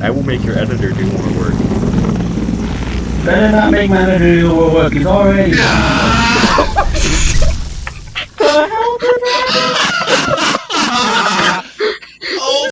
I will make your editor do more work. Better not make my editor do more work. He's already. the hell did that?